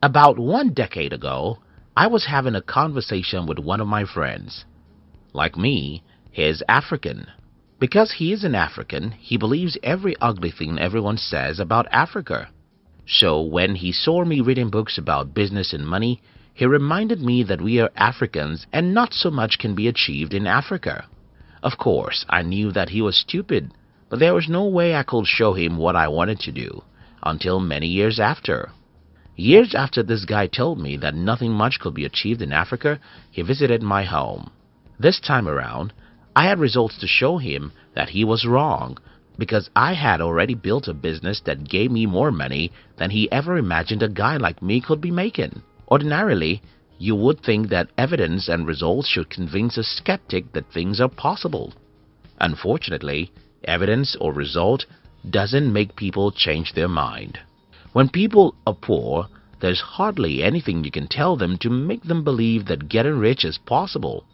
About one decade ago, I was having a conversation with one of my friends. Like me, he is African. Because he is an African, he believes every ugly thing everyone says about Africa. So when he saw me reading books about business and money, he reminded me that we are Africans and not so much can be achieved in Africa. Of course, I knew that he was stupid, but there was no way I could show him what I wanted to do until many years after. Years after this guy told me that nothing much could be achieved in Africa, he visited my home. This time around, I had results to show him that he was wrong because I had already built a business that gave me more money than he ever imagined a guy like me could be making. Ordinarily, you would think that evidence and results should convince a skeptic that things are possible. Unfortunately, evidence or result doesn't make people change their mind. When people are poor, there's hardly anything you can tell them to make them believe that getting rich is possible.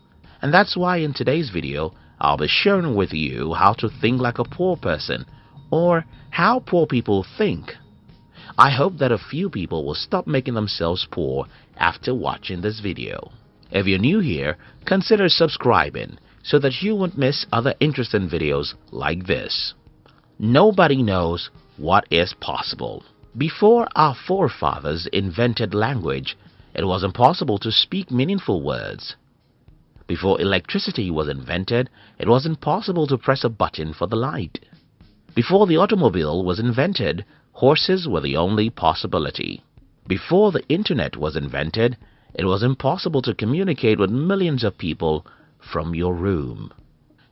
And that's why in today's video, I'll be sharing with you how to think like a poor person or how poor people think. I hope that a few people will stop making themselves poor after watching this video. If you're new here, consider subscribing so that you won't miss other interesting videos like this. Nobody knows what is possible. Before our forefathers invented language, it was impossible to speak meaningful words. Before electricity was invented, it was impossible to press a button for the light. Before the automobile was invented, horses were the only possibility. Before the internet was invented, it was impossible to communicate with millions of people from your room.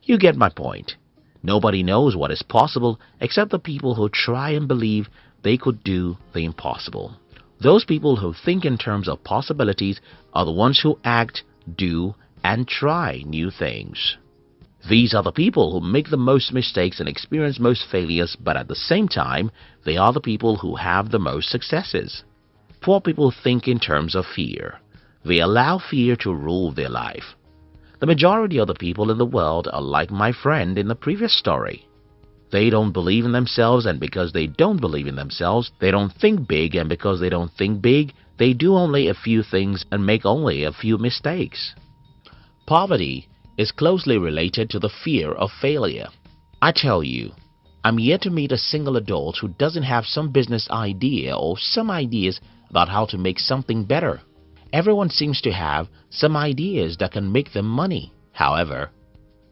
You get my point. Nobody knows what is possible except the people who try and believe they could do the impossible. Those people who think in terms of possibilities are the ones who act, do, and try new things. These are the people who make the most mistakes and experience most failures, but at the same time, they are the people who have the most successes. Poor people think in terms of fear. They allow fear to rule their life. The majority of the people in the world are like my friend in the previous story. They don't believe in themselves and because they don't believe in themselves, they don't think big and because they don't think big, they do only a few things and make only a few mistakes. Poverty is closely related to the fear of failure. I tell you, I'm yet to meet a single adult who doesn't have some business idea or some ideas about how to make something better. Everyone seems to have some ideas that can make them money. However,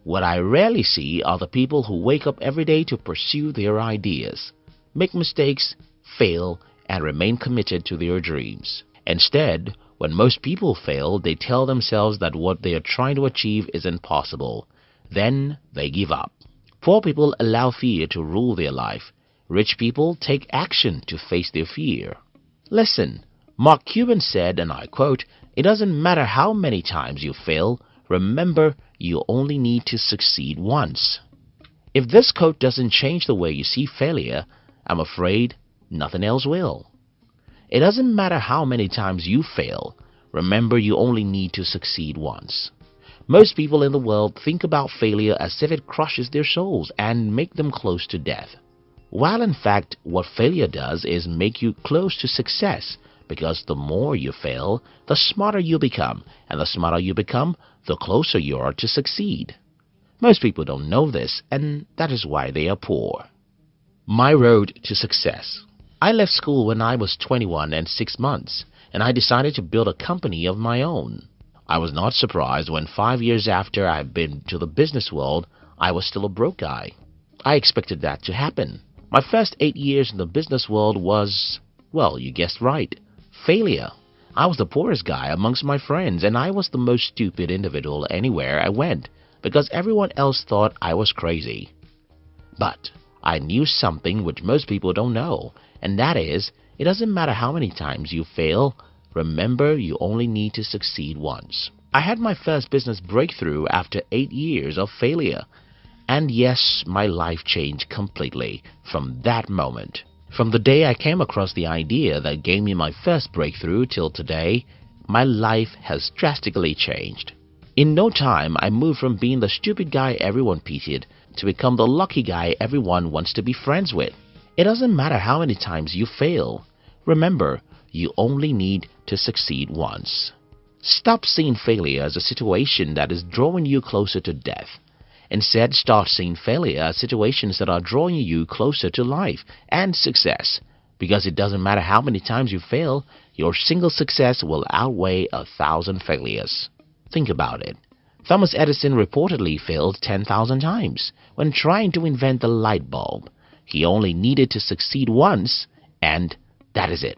what I rarely see are the people who wake up every day to pursue their ideas, make mistakes, fail, and remain committed to their dreams. Instead, when most people fail, they tell themselves that what they are trying to achieve is impossible. Then they give up. Poor people allow fear to rule their life. Rich people take action to face their fear. Listen, Mark Cuban said, and I quote, It doesn't matter how many times you fail, remember you only need to succeed once. If this quote doesn't change the way you see failure, I'm afraid nothing else will. It doesn't matter how many times you fail. Remember, you only need to succeed once. Most people in the world think about failure as if it crushes their souls and make them close to death. While in fact, what failure does is make you close to success because the more you fail, the smarter you become, and the smarter you become, the closer you are to succeed. Most people don't know this, and that is why they are poor. My road to success. I left school when I was 21 and 6 months, and I decided to build a company of my own. I was not surprised when five years after I'd been to the business world, I was still a broke guy. I expected that to happen. My first eight years in the business world was, well, you guessed right, failure. I was the poorest guy amongst my friends, and I was the most stupid individual anywhere I went because everyone else thought I was crazy. But I knew something which most people don't know, and that is, it doesn't matter how many times you fail, remember you only need to succeed once. I had my first business breakthrough after eight years of failure. And yes, my life changed completely from that moment. From the day I came across the idea that gave me my first breakthrough till today, my life has drastically changed. In no time, I moved from being the stupid guy everyone pitied to become the lucky guy everyone wants to be friends with. It doesn't matter how many times you fail. Remember, you only need to succeed once. Stop seeing failure as a situation that is drawing you closer to death. Instead, start seeing failure as situations that are drawing you closer to life and success. Because it doesn't matter how many times you fail, your single success will outweigh a thousand failures. Think about it. Thomas Edison reportedly failed 10,000 times when trying to invent the light bulb. He only needed to succeed once, and that is it.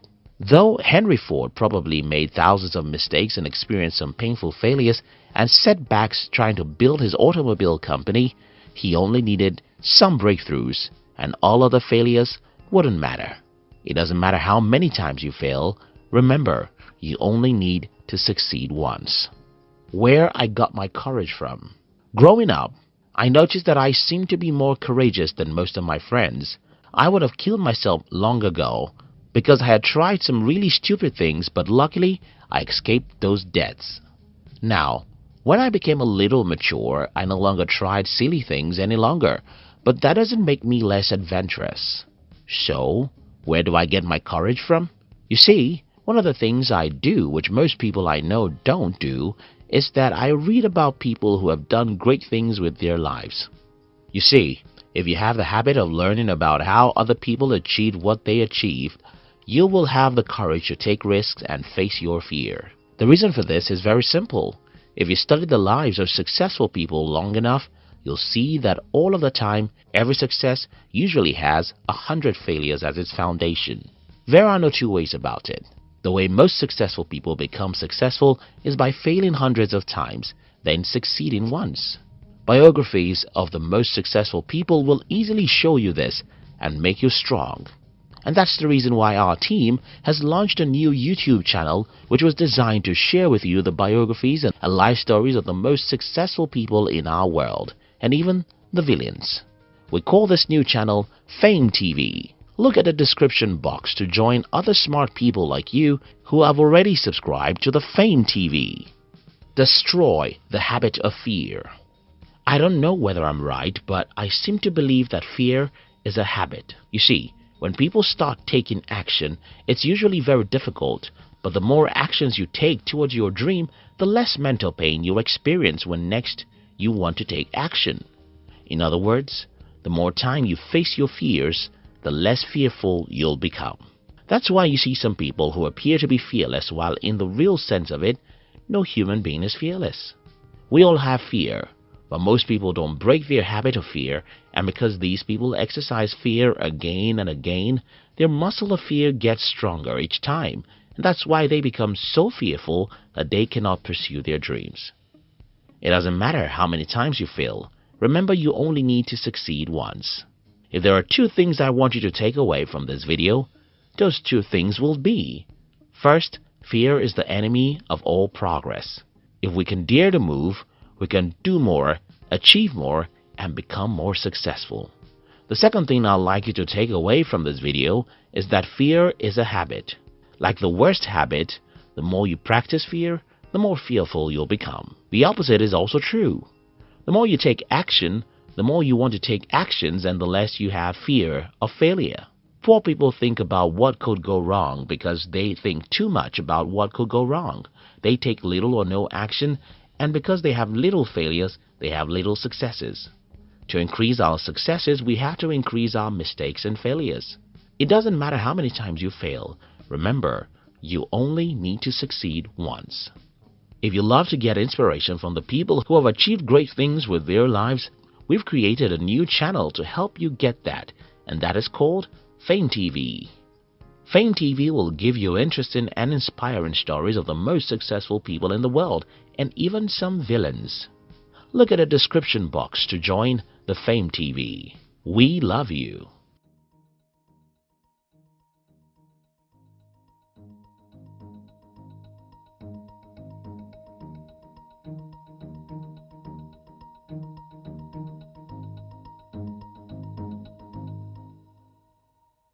Though Henry Ford probably made thousands of mistakes and experienced some painful failures and setbacks trying to build his automobile company, he only needed some breakthroughs, and all other failures wouldn't matter. It doesn't matter how many times you fail, remember, you only need to succeed once. Where I got my courage from. Growing up, I noticed that I seemed to be more courageous than most of my friends. I would have killed myself long ago because I had tried some really stupid things but luckily I escaped those deaths. Now, when I became a little mature, I no longer tried silly things any longer, but that doesn't make me less adventurous. So, where do I get my courage from? You see, one of the things I do, which most people I know don't do, is that I read about people who have done great things with their lives. You see, if you have the habit of learning about how other people achieved what they achieved, you will have the courage to take risks and face your fear. The reason for this is very simple. If you study the lives of successful people long enough, you'll see that all of the time, every success usually has a hundred failures as its foundation. There are no two ways about it. The way most successful people become successful is by failing hundreds of times, then succeeding once. Biographies of the most successful people will easily show you this and make you strong. And that's the reason why our team has launched a new YouTube channel which was designed to share with you the biographies and life stories of the most successful people in our world, and even the villains. We call this new channel Fame TV. Look at the description box to join other smart people like you who have already subscribed to the Fame TV. Destroy the habit of fear. I don't know whether I'm right, but I seem to believe that fear is a habit. You see, when people start taking action, it's usually very difficult, but the more actions you take towards your dream, the less mental pain you'll experience when next you want to take action. In other words, the more time you face your fears, the less fearful you'll become. That's why you see some people who appear to be fearless while in the real sense of it, no human being is fearless. We all have fear, but most people don't break their habit of fear, and because these people exercise fear again and again, their muscle of fear gets stronger each time, and that's why they become so fearful that they cannot pursue their dreams. It doesn't matter how many times you fail, remember you only need to succeed once. If there are two things I want you to take away from this video, those two things will be First, fear is the enemy of all progress. If we can dare to move, we can do more, achieve more, and become more successful. The second thing I'd like you to take away from this video is that fear is a habit. Like the worst habit, the more you practice fear, the more fearful you'll become. The opposite is also true. The more you take action, the more you want to take actions and the less you have fear of failure. Poor people think about what could go wrong because they think too much about what could go wrong. They take little or no action and because they have little failures, they have little successes. To increase our successes, we have to increase our mistakes and failures. It doesn't matter how many times you fail. Remember, you only need to succeed once. If you love to get inspiration from the people who have achieved great things with their lives, we've created a new channel to help you get that, and that is called Fame TV. Fame TV will give you interesting and inspiring stories of the most successful people in the world and even some villains. Look at the description box to join the Fame TV. We love you.